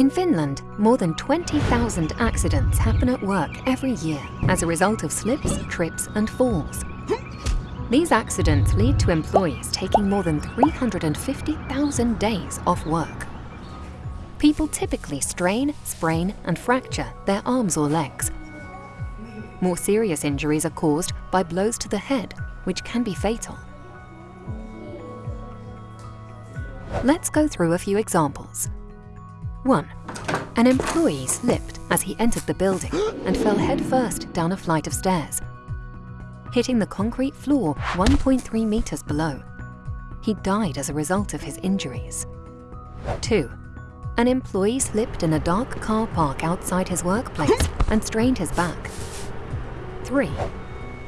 In Finland, more than 20,000 accidents happen at work every year as a result of slips, trips and falls. These accidents lead to employees taking more than 350,000 days off work. People typically strain, sprain and fracture their arms or legs. More serious injuries are caused by blows to the head, which can be fatal. Let's go through a few examples. 1. An employee slipped as he entered the building and fell headfirst down a flight of stairs, hitting the concrete floor 1.3 meters below. He died as a result of his injuries. 2. An employee slipped in a dark car park outside his workplace and strained his back. 3.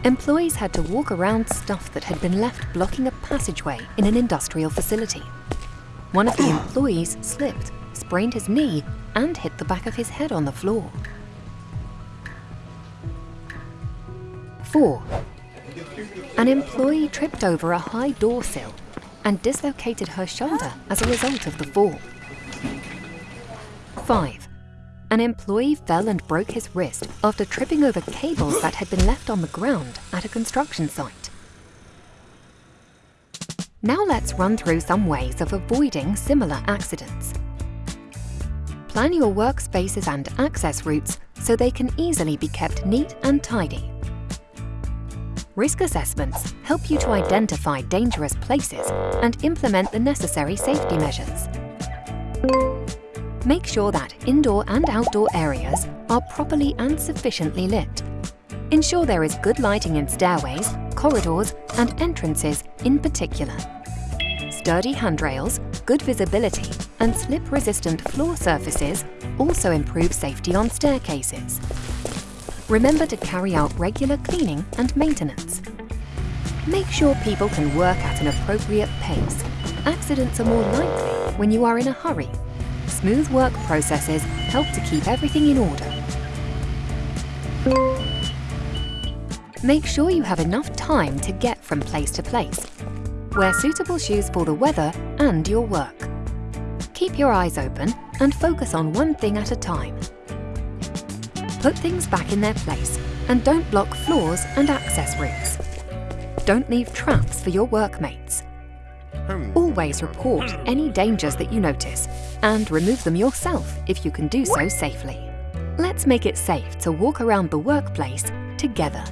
Employees had to walk around stuff that had been left blocking a passageway in an industrial facility. One of the employees slipped sprained his knee and hit the back of his head on the floor. 4. An employee tripped over a high door sill and dislocated her shoulder as a result of the fall. 5. An employee fell and broke his wrist after tripping over cables that had been left on the ground at a construction site. Now let's run through some ways of avoiding similar accidents. Plan your workspaces and access routes so they can easily be kept neat and tidy. Risk assessments help you to identify dangerous places and implement the necessary safety measures. Make sure that indoor and outdoor areas are properly and sufficiently lit. Ensure there is good lighting in stairways, corridors and entrances in particular. Sturdy handrails, good visibility and slip-resistant floor surfaces also improve safety on staircases. Remember to carry out regular cleaning and maintenance. Make sure people can work at an appropriate pace. Accidents are more likely when you are in a hurry. Smooth work processes help to keep everything in order. Make sure you have enough time to get from place to place. Wear suitable shoes for the weather and your work. Keep your eyes open and focus on one thing at a time. Put things back in their place and don't block floors and access routes. Don't leave traps for your workmates. Hmm. Always report hmm. any dangers that you notice and remove them yourself if you can do so safely. Let's make it safe to walk around the workplace together.